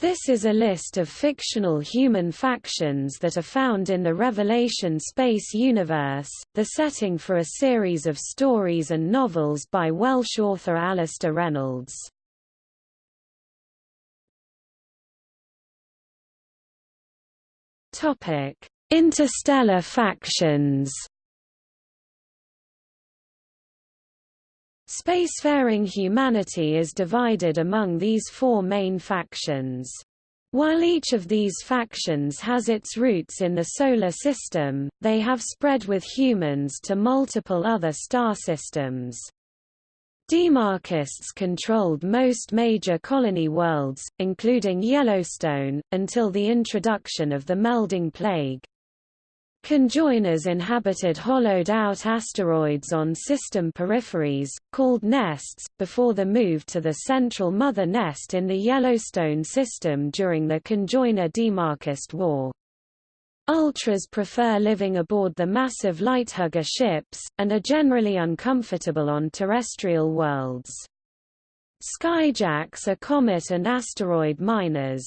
This is a list of fictional human factions that are found in the Revelation space universe, the setting for a series of stories and novels by Welsh author Alastair Reynolds. Interstellar factions Spacefaring humanity is divided among these four main factions. While each of these factions has its roots in the Solar System, they have spread with humans to multiple other star systems. Demarchists controlled most major colony worlds, including Yellowstone, until the introduction of the melding plague. Conjoiners inhabited hollowed-out asteroids on system peripheries, called nests, before the move to the central mother nest in the Yellowstone system during the Conjoiner Demarchist War. Ultras prefer living aboard the massive lighthugger ships, and are generally uncomfortable on terrestrial worlds. Skyjacks are comet and asteroid miners.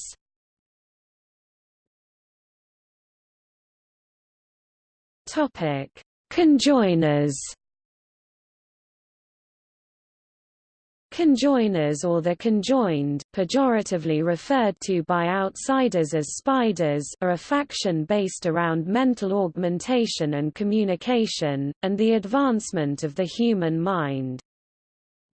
Topic: Conjoiners. Conjoiners or the conjoined, pejoratively referred to by outsiders as spiders are a faction based around mental augmentation and communication, and the advancement of the human mind.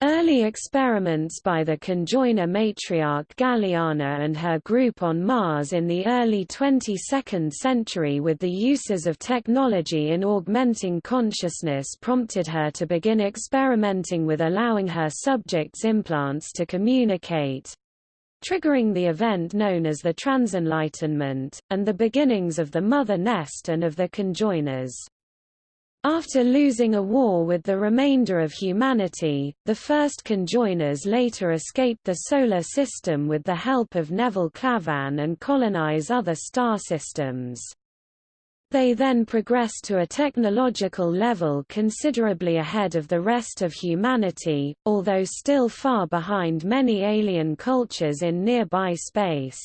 Early experiments by the conjoiner matriarch Galiana and her group on Mars in the early 22nd century with the uses of technology in augmenting consciousness prompted her to begin experimenting with allowing her subjects implants to communicate, triggering the event known as the Transenlightenment, and the beginnings of the mother nest and of the conjoiners. After losing a war with the remainder of humanity, the first conjoiners later escaped the Solar System with the help of Nevil Clavain and colonize other star systems. They then progressed to a technological level considerably ahead of the rest of humanity, although still far behind many alien cultures in nearby space.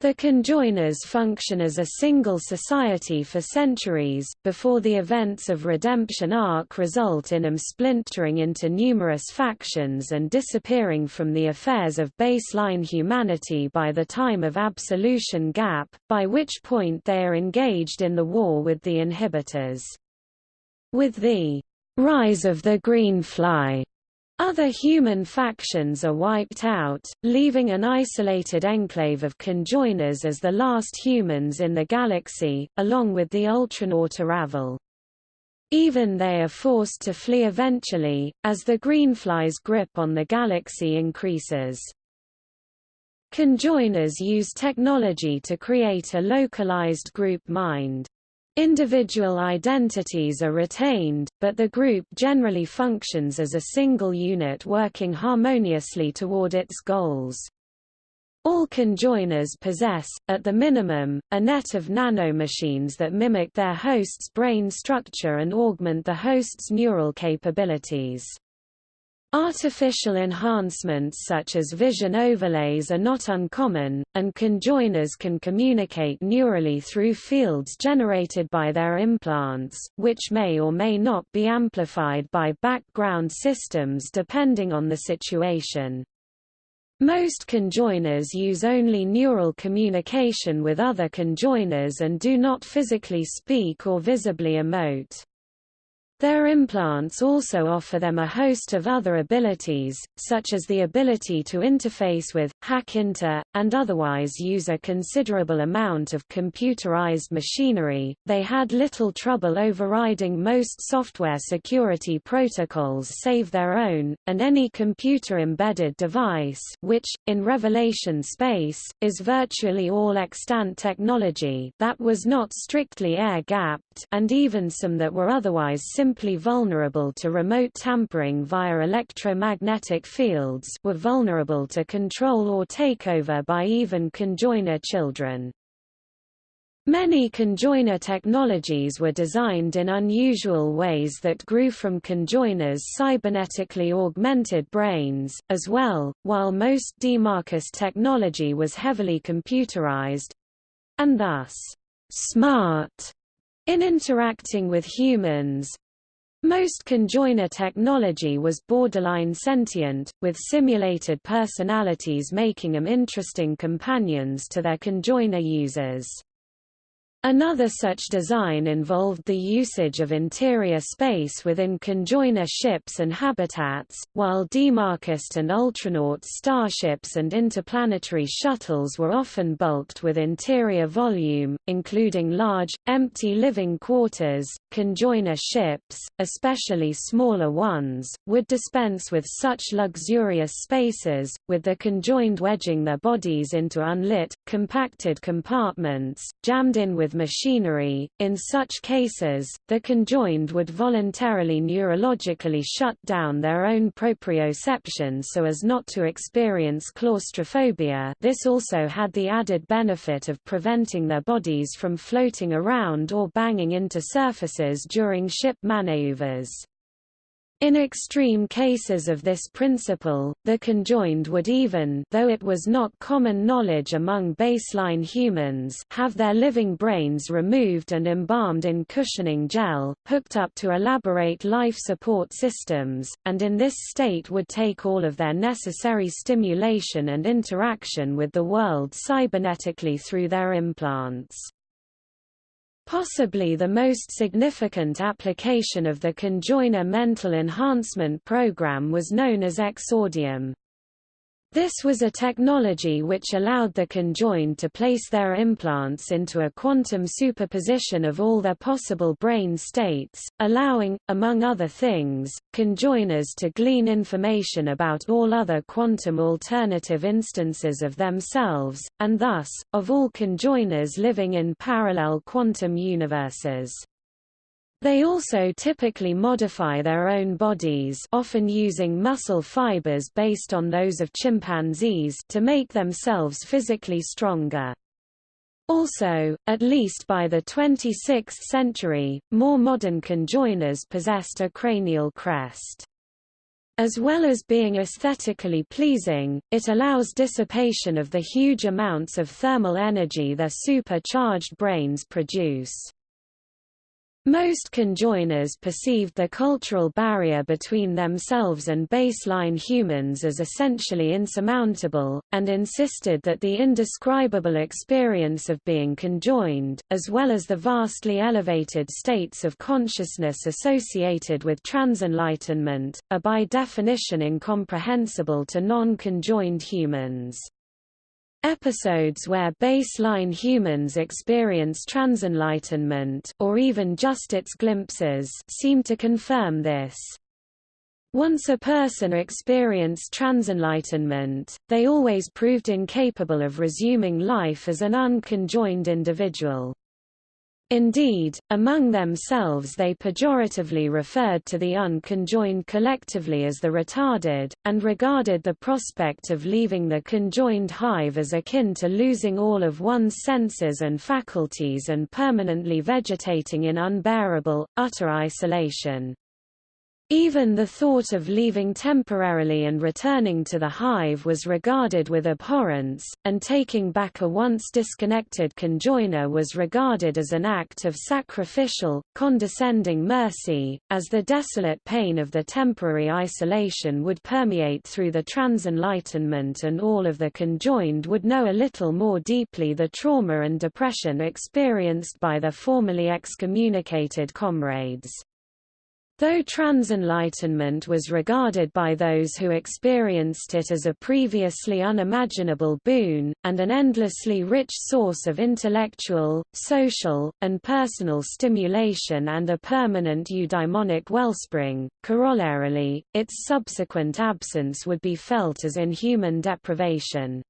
The conjoiners function as a single society for centuries, before the events of Redemption Ark result in them splintering into numerous factions and disappearing from the affairs of baseline humanity by the time of Absolution Gap, by which point they are engaged in the war with the inhibitors. With the rise of the Greenfly other human factions are wiped out, leaving an isolated enclave of conjoiners as the last humans in the galaxy, along with the Ultranaut Irravel. Even they are forced to flee eventually, as the Greenfly's grip on the galaxy increases. Conjoiners use technology to create a localized group mind. Individual identities are retained, but the group generally functions as a single unit working harmoniously toward its goals. All conjoiners possess, at the minimum, a net of nanomachines that mimic their host's brain structure and augment the host's neural capabilities. Artificial enhancements such as vision overlays are not uncommon, and conjoiners can communicate neurally through fields generated by their implants, which may or may not be amplified by background systems depending on the situation. Most conjoiners use only neural communication with other conjoiners and do not physically speak or visibly emote. Their implants also offer them a host of other abilities, such as the ability to interface with, hack into, and otherwise use a considerable amount of computerized machinery. They had little trouble overriding most software security protocols save their own, and any computer-embedded device which, in Revelation space, is virtually all extant technology that was not strictly air-gapped, and even some that were otherwise simply vulnerable to remote tampering via electromagnetic fields were vulnerable to control or takeover by even conjoiner children. Many conjoiner technologies were designed in unusual ways that grew from conjoiners' cybernetically augmented brains, as well, while most Demarchist technology was heavily computerized—and thus, smart in interacting with humans. Most conjoiner technology was borderline sentient, with simulated personalities making them interesting companions to their conjoiner users. Another such design involved the usage of interior space within conjoiner ships and habitats, while Demarchist and Ultranaut starships and interplanetary shuttles were often bulked with interior volume, including large, empty living quarters. Conjoiner ships, especially smaller ones, would dispense with such luxurious spaces, with the conjoined wedging their bodies into unlit, compacted compartments, jammed in with machinery. In such cases, the conjoined would voluntarily neurologically shut down their own proprioception so as not to experience claustrophobia this also had the added benefit of preventing their bodies from floating around or banging into surfaces during ship maneuvers. In extreme cases of this principle, the conjoined would even though it was not common knowledge among baseline humans have their living brains removed and embalmed in cushioning gel, hooked up to elaborate life support systems, and in this state would take all of their necessary stimulation and interaction with the world cybernetically through their implants. Possibly the most significant application of the conjoiner mental enhancement program was known as exordium. This was a technology which allowed the conjoined to place their implants into a quantum superposition of all their possible brain states, allowing, among other things, conjoiners to glean information about all other quantum alternative instances of themselves, and thus, of all conjoiners living in parallel quantum universes. They also typically modify their own bodies often using muscle fibers based on those of chimpanzees to make themselves physically stronger. Also, at least by the 26th century, more modern conjoiners possessed a cranial crest. As well as being aesthetically pleasing, it allows dissipation of the huge amounts of thermal energy their supercharged brains produce. Most conjoiners perceived the cultural barrier between themselves and baseline humans as essentially insurmountable, and insisted that the indescribable experience of being conjoined, as well as the vastly elevated states of consciousness associated with transenlightenment, are by definition incomprehensible to non-conjoined humans. Episodes where baseline humans experience transenlightenment or even just its glimpses seem to confirm this. Once a person experienced transenlightenment, they always proved incapable of resuming life as an unconjoined individual. Indeed, among themselves they pejoratively referred to the unconjoined collectively as the retarded, and regarded the prospect of leaving the conjoined hive as akin to losing all of one's senses and faculties and permanently vegetating in unbearable, utter isolation. Even the thought of leaving temporarily and returning to the hive was regarded with abhorrence, and taking back a once disconnected conjoiner was regarded as an act of sacrificial, condescending mercy, as the desolate pain of the temporary isolation would permeate through the transenlightenment and all of the conjoined would know a little more deeply the trauma and depression experienced by their formerly excommunicated comrades. Though transenlightenment was regarded by those who experienced it as a previously unimaginable boon, and an endlessly rich source of intellectual, social, and personal stimulation and a permanent eudaimonic wellspring, corollarily, its subsequent absence would be felt as inhuman deprivation.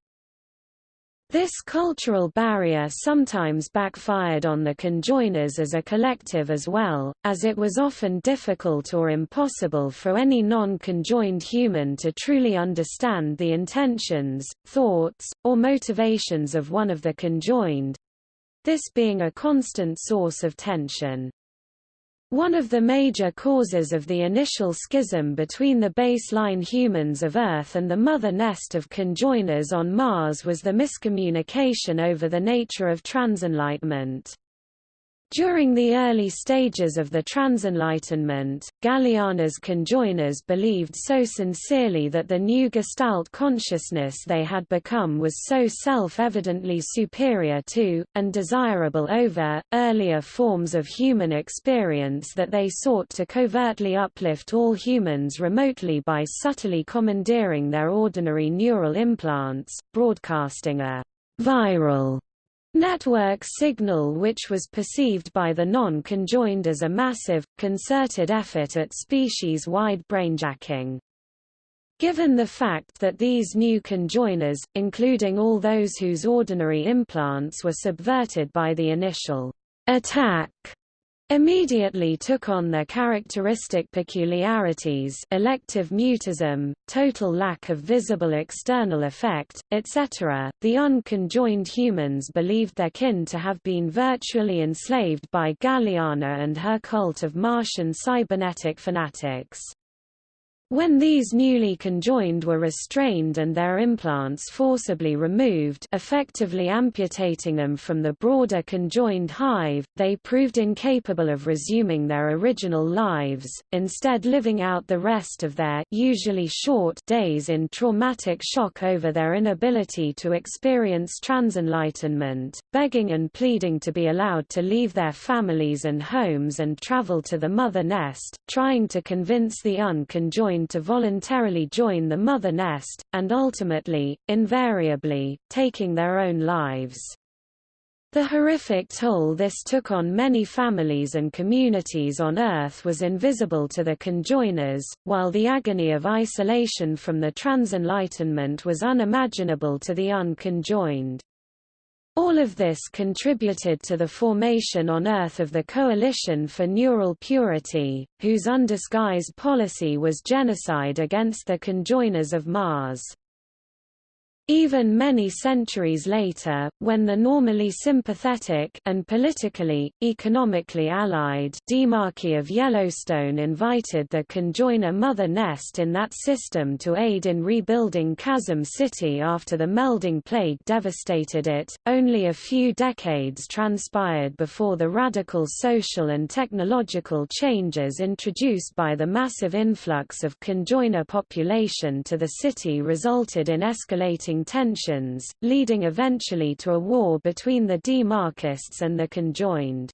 This cultural barrier sometimes backfired on the conjoiners as a collective as well, as it was often difficult or impossible for any non-conjoined human to truly understand the intentions, thoughts, or motivations of one of the conjoined, this being a constant source of tension. One of the major causes of the initial schism between the baseline humans of Earth and the mother nest of conjoiners on Mars was the miscommunication over the nature of transenlightenment. During the early stages of the Transenlightenment, Galiana's conjoiners believed so sincerely that the new Gestalt consciousness they had become was so self-evidently superior to, and desirable over, earlier forms of human experience that they sought to covertly uplift all humans remotely by subtly commandeering their ordinary neural implants, broadcasting a viral network signal which was perceived by the non-conjoined as a massive, concerted effort at species-wide brainjacking. Given the fact that these new conjoiners, including all those whose ordinary implants were subverted by the initial attack, immediately took on their characteristic peculiarities elective mutism, total lack of visible external effect, etc. The unconjoined humans believed their kin to have been virtually enslaved by Galiana and her cult of Martian cybernetic fanatics. When these newly conjoined were restrained and their implants forcibly removed effectively amputating them from the broader conjoined hive, they proved incapable of resuming their original lives, instead living out the rest of their usually short days in traumatic shock over their inability to experience transenlightenment, begging and pleading to be allowed to leave their families and homes and travel to the mother nest, trying to convince the unconjoined to voluntarily join the mother nest, and ultimately, invariably, taking their own lives. The horrific toll this took on many families and communities on Earth was invisible to the conjoiners, while the agony of isolation from the transenlightenment was unimaginable to the unconjoined. All of this contributed to the formation on Earth of the Coalition for Neural Purity, whose undisguised policy was genocide against the conjoiners of Mars. Even many centuries later, when the normally sympathetic and politically, economically allied demarchy of Yellowstone invited the conjoiner mother nest in that system to aid in rebuilding Chasm City after the melding plague devastated it, only a few decades transpired before the radical social and technological changes introduced by the massive influx of conjoiner population to the city resulted in escalating tensions, leading eventually to a war between the demarchists and the conjoined.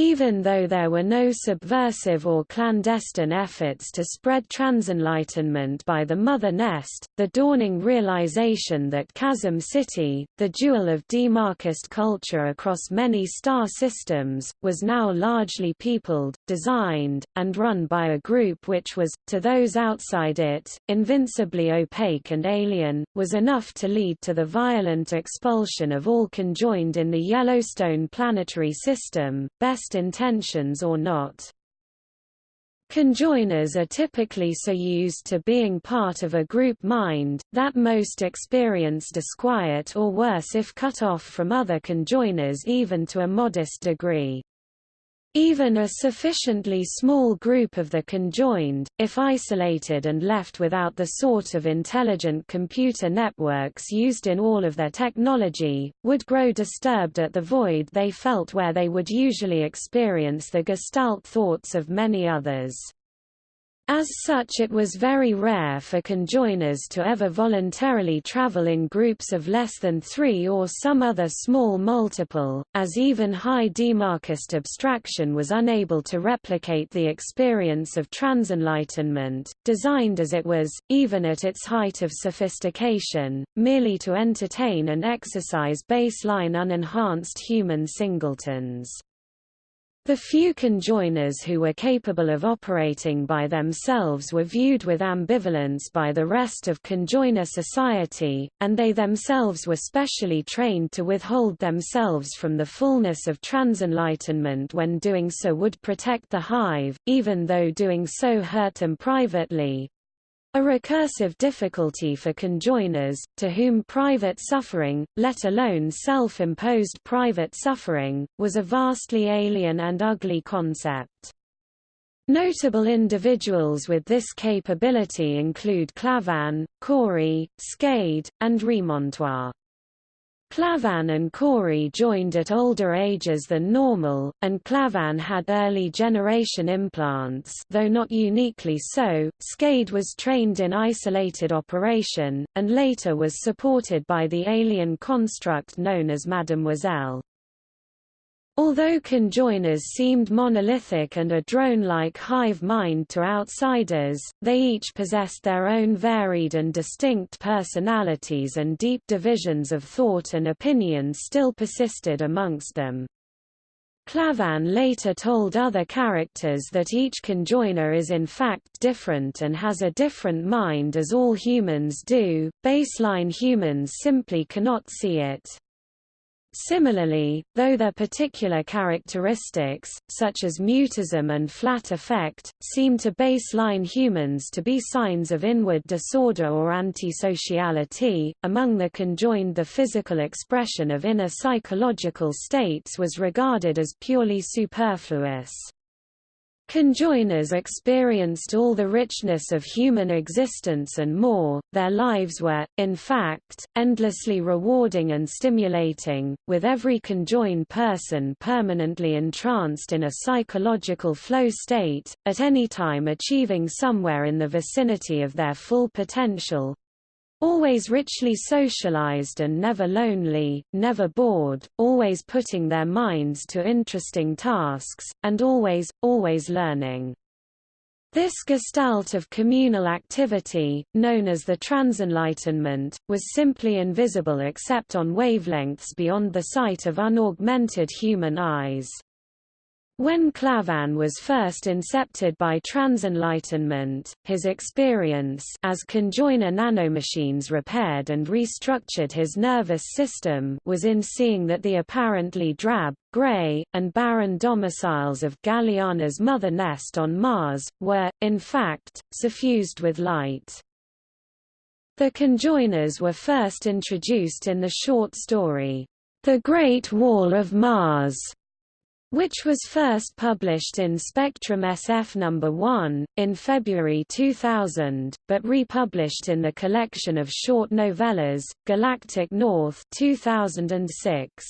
Even though there were no subversive or clandestine efforts to spread transenlightenment by the mother nest, the dawning realization that Chasm City, the jewel of demarchist culture across many star systems, was now largely peopled, designed, and run by a group which was, to those outside it, invincibly opaque and alien, was enough to lead to the violent expulsion of all conjoined in the Yellowstone planetary system, best intentions or not. Conjoiners are typically so used to being part of a group mind, that most experience disquiet or worse if cut off from other conjoiners even to a modest degree. Even a sufficiently small group of the conjoined, if isolated and left without the sort of intelligent computer networks used in all of their technology, would grow disturbed at the void they felt where they would usually experience the gestalt thoughts of many others. As such it was very rare for conjoiners to ever voluntarily travel in groups of less than three or some other small multiple, as even high demarchist abstraction was unable to replicate the experience of transenlightenment, designed as it was, even at its height of sophistication, merely to entertain and exercise baseline unenhanced human singletons. The few conjoiners who were capable of operating by themselves were viewed with ambivalence by the rest of conjoiner society, and they themselves were specially trained to withhold themselves from the fullness of transenlightenment when doing so would protect the hive, even though doing so hurt them privately, A recursive difficulty for conjoiners, to whom private suffering, let alone self-imposed private suffering, was a vastly alien and ugly concept. Notable individuals with this capability include Clavain, Corey, Skade, and Remontoire. Clavain and Corey joined at older ages than normal, and Clavain had early generation implants though not uniquely so. Skade was trained in isolated operation, and later was supported by the alien construct known as Mademoiselle. Although conjoiners seemed monolithic and a drone-like hive mind to outsiders, they each possessed their own varied and distinct personalities and deep divisions of thought and opinion still persisted amongst them. Clavain later told other characters that each conjoiner is in fact different and has a different mind as all humans do, baseline humans simply cannot see it. Similarly, though their particular characteristics, such as mutism and flat effect, seem to baseline humans to be signs of inward disorder or antisociality, among the conjoined the physical expression of inner psychological states was regarded as purely superfluous. Conjoiners experienced all the richness of human existence and more, their lives were, in fact, endlessly rewarding and stimulating, with every conjoined person permanently entranced in a psychological flow state, at any time achieving somewhere in the vicinity of their full potential, Always richly socialized and never lonely, never bored, always putting their minds to interesting tasks, and always, always learning. This gestalt of communal activity, known as the transenlightenment, was simply invisible except on wavelengths beyond the sight of unaugmented human eyes. When Clavain was first incepted by transenlightenment, his experience as conjoiner nanomachines repaired and restructured his nervous system was in seeing that the apparently drab, gray, and barren domiciles of Galiana's mother nest on Mars, were, in fact, suffused with light. The conjoiners were first introduced in the short story, The Great Wall of Mars, which was first published in Spectrum SF No. 1, in February 2000, but republished in the collection of short novellas, Galactic North 2006.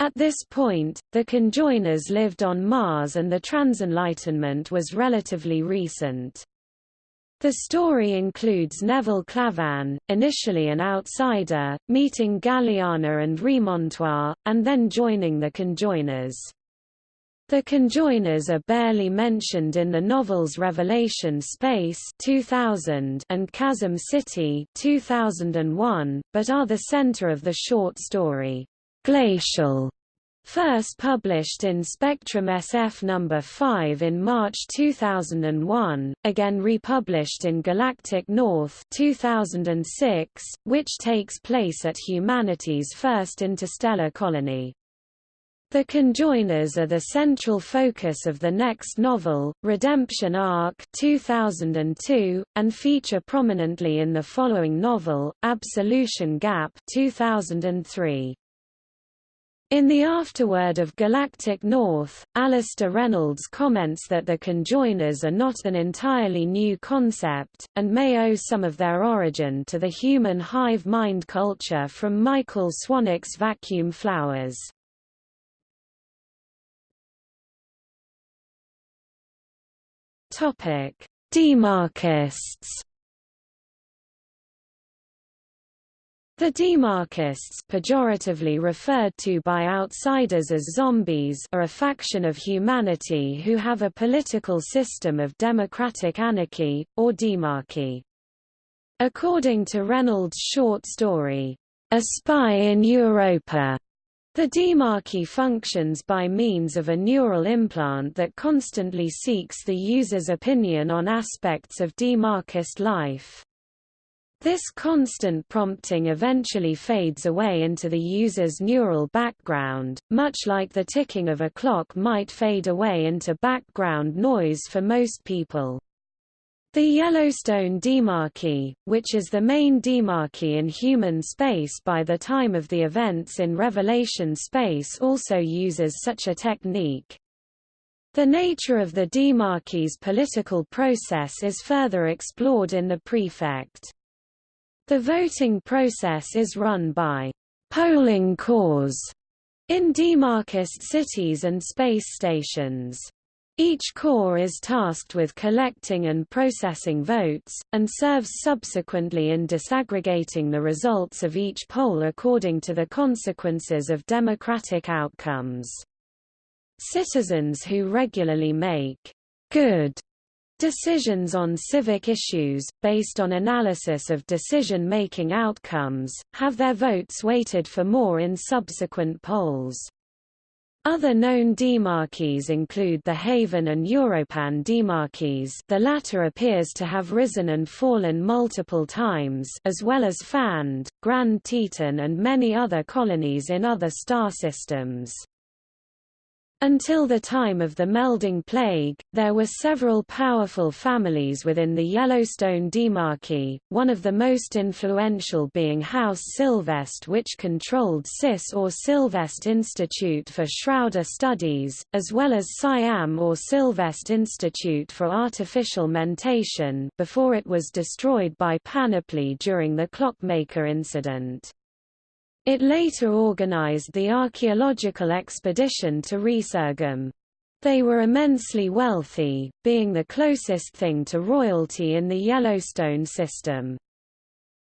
At this point, the conjoiners lived on Mars and the transenlightenment was relatively recent. The story includes Nevil Clavain, initially an outsider, meeting Galiana and Remontoire, and then joining the conjoiners. The conjoiners are barely mentioned in the novels Revelation Space 2000 and Chasm City 2001, but are the center of the short story, Glacial, First published in Spectrum SF No. 5 in March 2001, again republished in Galactic North 2006, which takes place at humanity's first interstellar colony. The conjoiners are the central focus of the next novel, Redemption Ark 2002, and feature prominently in the following novel, Absolution Gap 2003. In the afterword of Galactic North, Alastair Reynolds comments that the conjoiners are not an entirely new concept, and may owe some of their origin to the human hive mind culture from Michael Swanwick's Vacuum Flowers. Demarchists The Demarchists pejoratively referred to by outsiders as zombies are a faction of humanity who have a political system of democratic anarchy, or demarchy. According to Reynolds' short story, A Spy in Europa, the demarchy functions by means of a neural implant that constantly seeks the user's opinion on aspects of demarchist life. This constant prompting eventually fades away into the user's neural background, much like the ticking of a clock might fade away into background noise for most people. The Yellowstone Demarchy, which is the main demarchy in human space by the time of the events in Revelation space also uses such a technique. The nature of the demarchy's political process is further explored in the prefect. The voting process is run by polling corps in demarchist cities and space stations. Each corps is tasked with collecting and processing votes, and serves subsequently in disaggregating the results of each poll according to the consequences of democratic outcomes. Citizens who regularly make good decisions on civic issues, based on analysis of decision-making outcomes, have their votes weighted for more in subsequent polls. Other known demarchies include the Haven and Europan demarchies the latter appears to have risen and fallen multiple times as well as Fand, Grand Teton and many other colonies in other star systems. Until the time of the melding plague, there were several powerful families within the Yellowstone Demarchy, one of the most influential being House Sylveste which controlled CIS or Sylveste Institute for Shrouder Studies, as well as Siam or Sylveste Institute for Artificial Mentation before it was destroyed by Panoply during the Clockmaker incident. It later organized the archaeological expedition to Resurgam. They were immensely wealthy, being the closest thing to royalty in the Yellowstone system.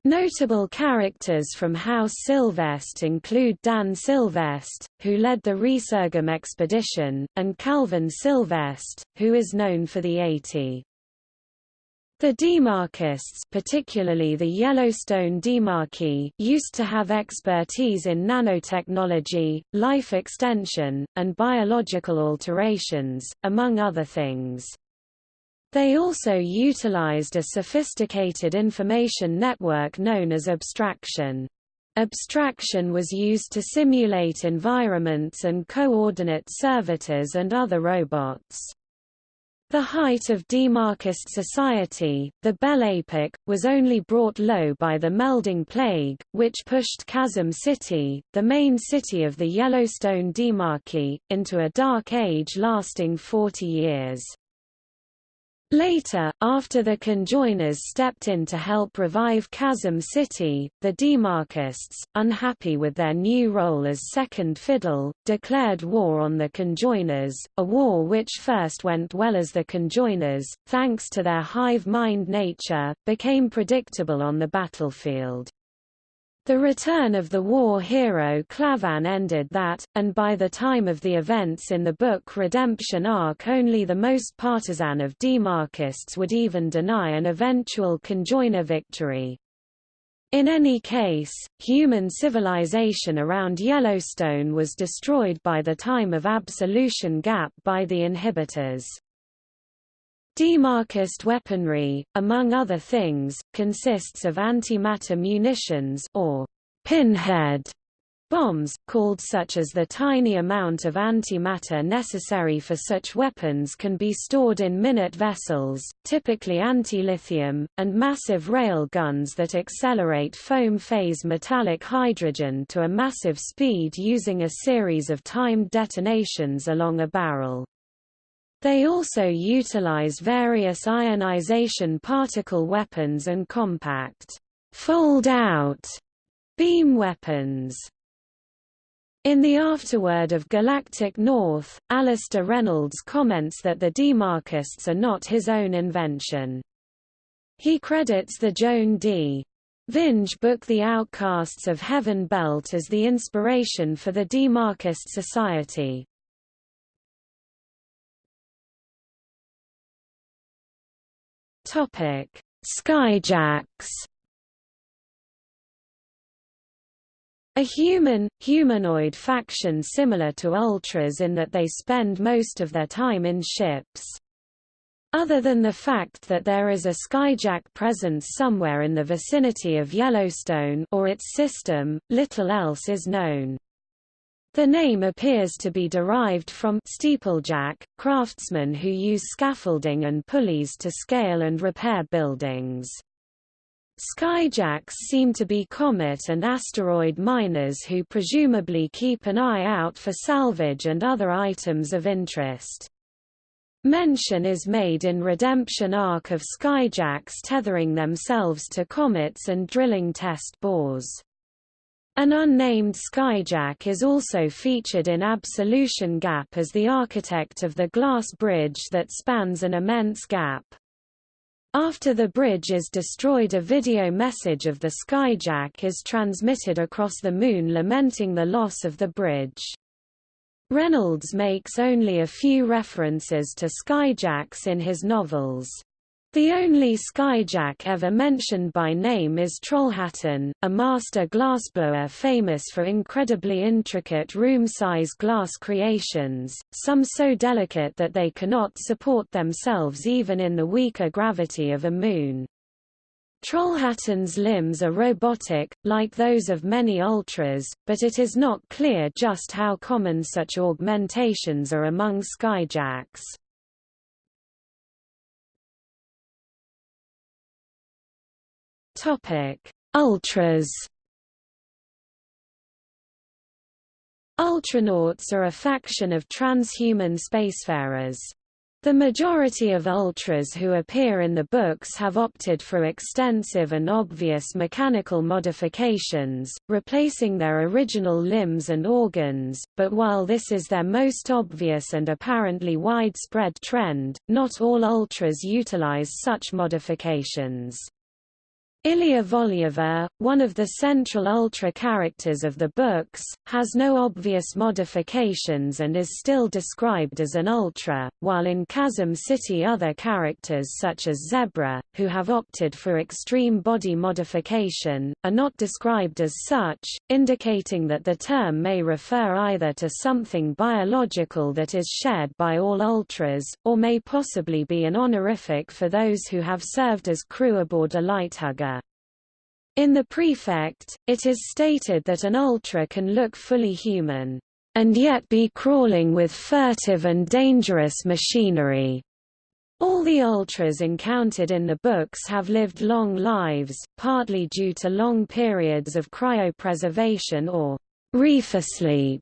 Notable characters from House Sylveste include Dan Sylveste, who led the Resurgam expedition, and Calvin Sylveste, who is known for the 80. The demarchists particularly the Yellowstone demarchy used to have expertise in nanotechnology, life extension, and biological alterations, among other things. They also utilized a sophisticated information network known as abstraction. Abstraction was used to simulate environments and coordinate servitors and other robots. The height of demarchist society, the Epoque, was only brought low by the melding plague, which pushed Chasm City, the main city of the Yellowstone demarchy, into a dark age lasting 40 years. Later, after the conjoiners stepped in to help revive Chasm City, the demarchists, unhappy with their new role as second fiddle, declared war on the conjoiners, a war which first went well as the conjoiners, thanks to their hive-mind nature, became predictable on the battlefield. The return of the war hero Clavain ended that, and by the time of the events in the book Redemption Ark only the most partisan of demarchists would even deny an eventual conjoiner victory. In any case, human civilization around Yellowstone was destroyed by the time of absolution gap by the inhibitors. Demarchist weaponry, among other things, consists of antimatter munitions or pinhead bombs, called such as the tiny amount of antimatter necessary for such weapons can be stored in minute vessels, typically anti-lithium, and massive rail guns that accelerate foam phase metallic hydrogen to a massive speed using a series of timed detonations along a barrel. They also utilize various ionization particle weapons and compact, fold-out beam weapons. In the afterword of Galactic North, Alastair Reynolds comments that the demarchists are not his own invention. He credits the Joan D. Vinge book The Outcasts of Heaven Belt as the inspiration for the Demarchist Society. Topic: Skyjacks. A human, humanoid faction similar to Ultras in that they spend most of their time in ships. Other than the fact that there is a skyjack presence somewhere in the vicinity of Yellowstone or its system, little else is known. The name appears to be derived from steeplejack, craftsmen who use scaffolding and pulleys to scale and repair buildings. Skyjacks seem to be comet and asteroid miners who presumably keep an eye out for salvage and other items of interest. Mention is made in Redemption Ark of skyjacks tethering themselves to comets and drilling test bores. An unnamed skyjack is also featured in Absolution Gap as the architect of the glass bridge that spans an immense gap. After the bridge is destroyed a video message of the skyjack is transmitted across the Moon lamenting the loss of the bridge. Reynolds makes only a few references to skyjacks in his novels. The only skyjack ever mentioned by name is Trollhättan, a master glassblower famous for incredibly intricate room-size glass creations, some so delicate that they cannot support themselves even in the weaker gravity of a moon. Trollhättan's limbs are robotic, like those of many ultras, but it is not clear just how common such augmentations are among skyjacks. Topic: Ultras. Ultranauts are a faction of transhuman spacefarers. The majority of ultras who appear in the books have opted for extensive and obvious mechanical modifications, replacing their original limbs and organs, but while this is their most obvious and apparently widespread trend, not all ultras utilize such modifications. Ilia Volyova, one of the central Ultra characters of the books, has no obvious modifications and is still described as an Ultra, while in Chasm City other characters such as Zebra, who have opted for extreme body modification, are not described as such, indicating that the term may refer either to something biological that is shared by all Ultras, or may possibly be an honorific for those who have served as crew aboard a lighthugger. In the prefect, it is stated that an ultra can look fully human, and yet be crawling with furtive and dangerous machinery. All the ultras encountered in the books have lived long lives, partly due to long periods of cryopreservation or reefersleep,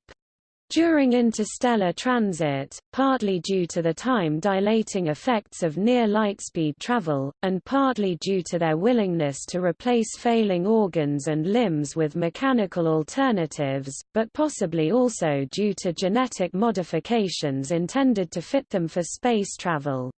during interstellar transit, partly due to the time-dilating effects of near-lightspeed travel, and partly due to their willingness to replace failing organs and limbs with mechanical alternatives, but possibly also due to genetic modifications intended to fit them for space travel.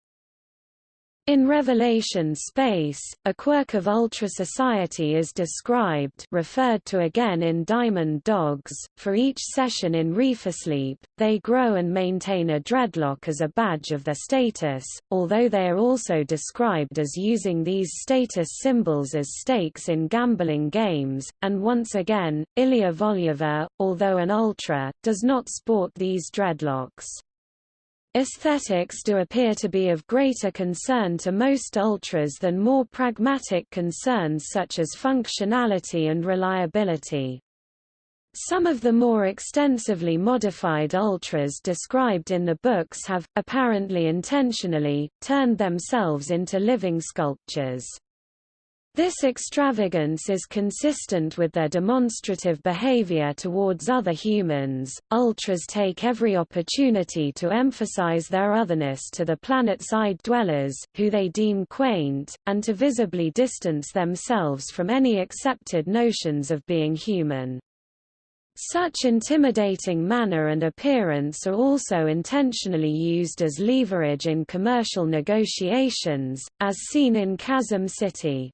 In Revelation space, a quirk of Ultra Society is described referred to again in Diamond Dogs. For each session in Reefersleep, they grow and maintain a dreadlock as a badge of their status, although they are also described as using these status symbols as stakes in gambling games, and once again, Ilia Volyova, although an Ultra, does not sport these dreadlocks. Aesthetics do appear to be of greater concern to most ultras than more pragmatic concerns such as functionality and reliability. Some of the more extensively modified ultras described in the books have, apparently intentionally, turned themselves into living sculptures. This extravagance is consistent with their demonstrative behavior towards other humans. Ultras take every opportunity to emphasize their otherness to the planet-side dwellers, who they deem quaint, and to visibly distance themselves from any accepted notions of being human. Such intimidating manner and appearance are also intentionally used as leverage in commercial negotiations, as seen in Chasm City.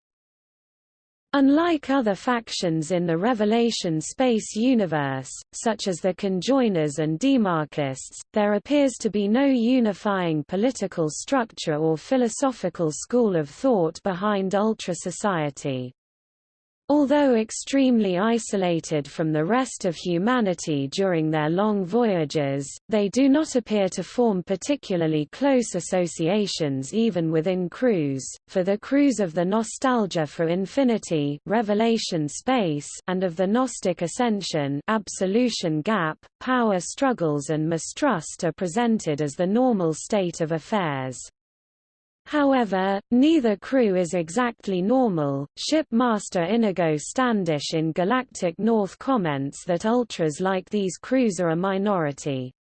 Unlike other factions in the Revelation space universe, such as the Conjoiners and Demarchists, there appears to be no unifying political structure or philosophical school of thought behind Ultra Society. Although extremely isolated from the rest of humanity during their long voyages, they do not appear to form particularly close associations even within crews, for the crews of the Nostalgia for Infinity Revelation Space and of the Gnostic Ascension Absolution Gap, power struggles and mistrust are presented as the normal state of affairs. However, neither crew is exactly normal. Shipmaster Inigo Standish in Galactic North comments that ultras like these crews are a minority.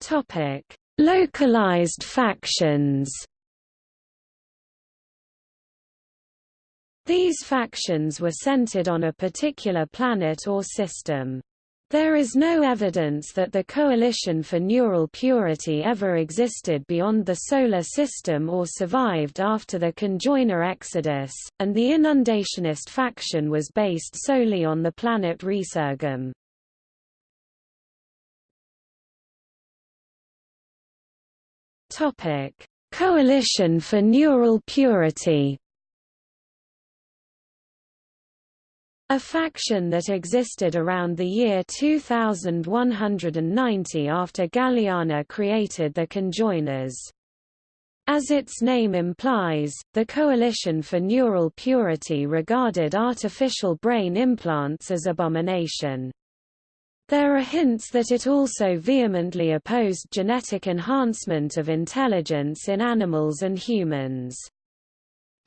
Topic: Localized factions. These factions were centered on a particular planet or system. There is no evidence that the Coalition for Neural Purity ever existed beyond the Solar System or survived after the conjoiner exodus, and the Inundationist faction was based solely on the planet Resurgam. Coalition for Neural Purity A faction that existed around the year 2190 after Galiana created the conjoiners. As its name implies, the Coalition for Neural Purity regarded artificial brain implants as abomination. There are hints that it also vehemently opposed genetic enhancement of intelligence in animals and humans.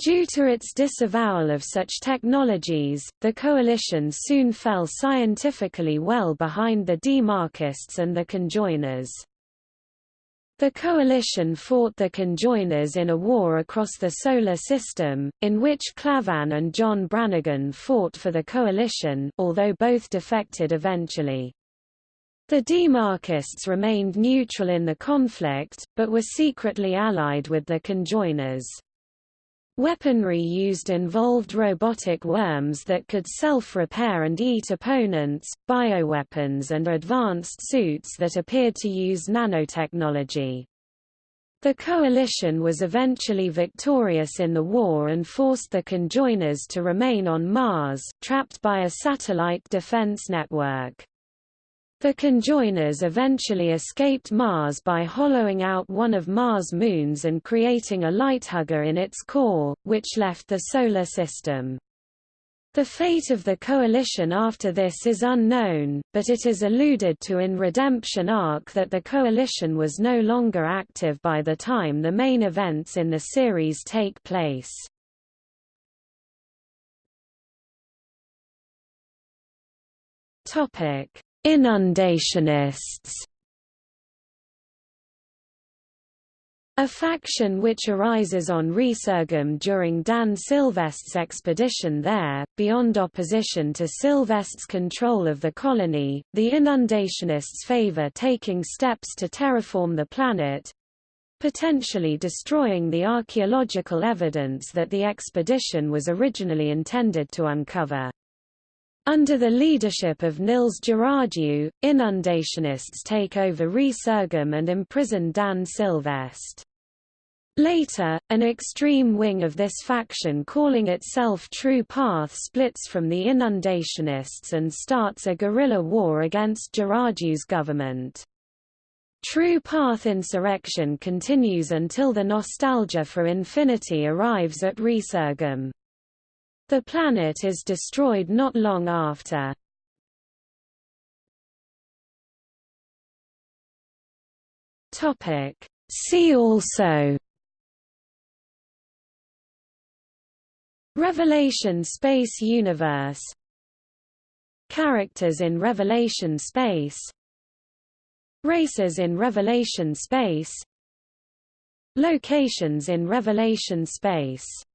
Due to its disavowal of such technologies, the coalition soon fell scientifically well behind the Demarchists and the conjoiners. The coalition fought the conjoiners in a war across the Solar System, in which Clavain and John Brannigan fought for the coalition although both defected eventually. The Demarchists remained neutral in the conflict, but were secretly allied with the conjoiners. Weaponry used involved robotic worms that could self-repair and eat opponents, bioweapons and advanced suits that appeared to use nanotechnology. The coalition was eventually victorious in the war and forced the conjoiners to remain on Mars, trapped by a satellite defense network. The conjoiners eventually escaped Mars by hollowing out one of Mars' moons and creating a lighthugger in its core, which left the Solar System. The fate of the Coalition after this is unknown, but it is alluded to in Redemption Ark that the Coalition was no longer active by the time the main events in the series take place. Topic Inundationists A faction which arises on Resurgam during Dan Sylveste's expedition there, beyond opposition to Sylveste's control of the colony, the Inundationists favor taking steps to terraform the planet—potentially destroying the archaeological evidence that the expedition was originally intended to uncover. Under the leadership of Nils Girardieau, inundationists take over Resurgam and imprison Dan Sylveste. Later, an extreme wing of this faction calling itself True Path splits from the inundationists and starts a guerrilla war against Girardieau's government. True Path insurrection continues until the nostalgia for infinity arrives at Resurgam. The planet is destroyed not long after. See also. Revelation Space Universe. Characters in Revelation Space. Races in Revelation Space. Locations in Revelation Space